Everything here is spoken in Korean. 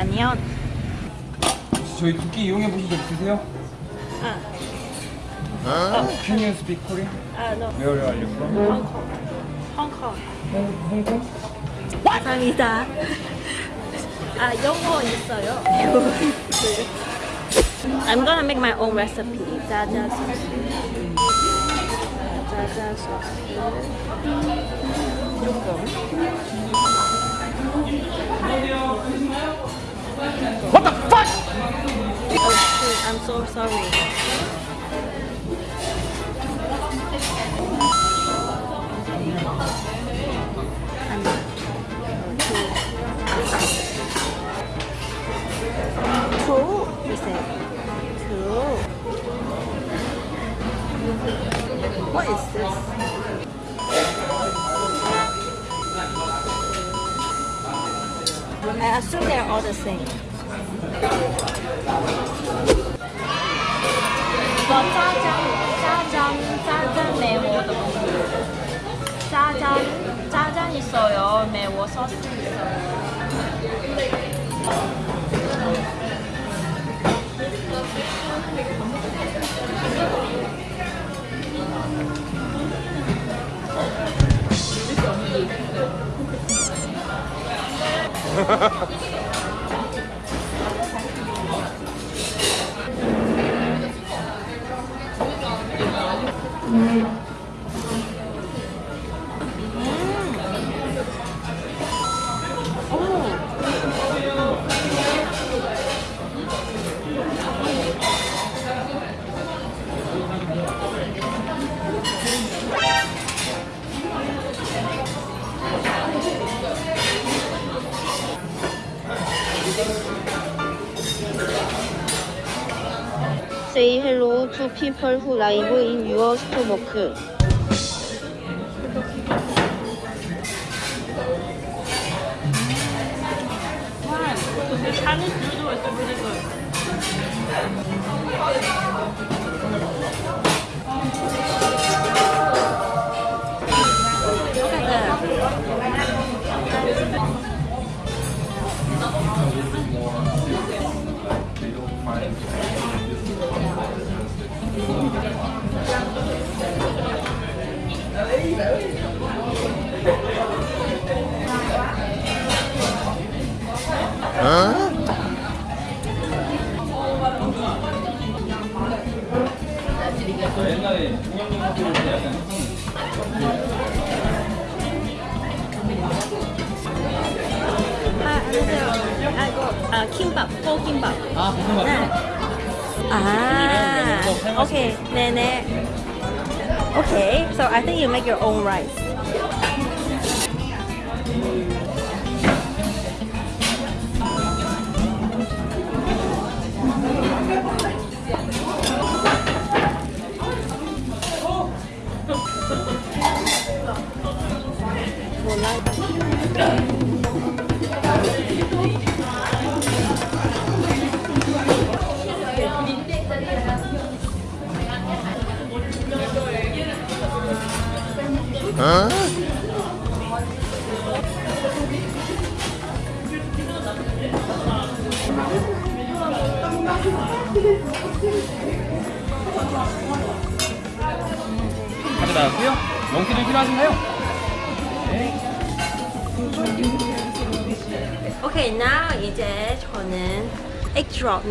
안녕. 저희 두끼 이용해 보신 적 있으세요? 아, Can you speak Korean? 아, no. Where are you from? 홍콩. 홍콩. 홍콩? 감사합니다. 아, 영어 있어요. I'm gonna make my own recipe. 짜자 소스. 짜자 소스. So sorry. Two. What is this? I assume they're all the same. 짜장, 짜장, 짜장 매워. 짜장, 짜장 있어요. 매워 소스 있어요. 음. Thank you. Say hello to people who live in your stomach. Look at that. 옛날에 동양인 학교를 때 약간 아, 안녕하세요. 아, 이거 아, 킴밥, 뽀김밥. 아 무슨 네. 말이야? 아, okay. 네네. Okay, so I think you make your own rice. 어? 가져 나왔고요. 영수증 필요하신가요? Okay, now 이제 저는 egg drop.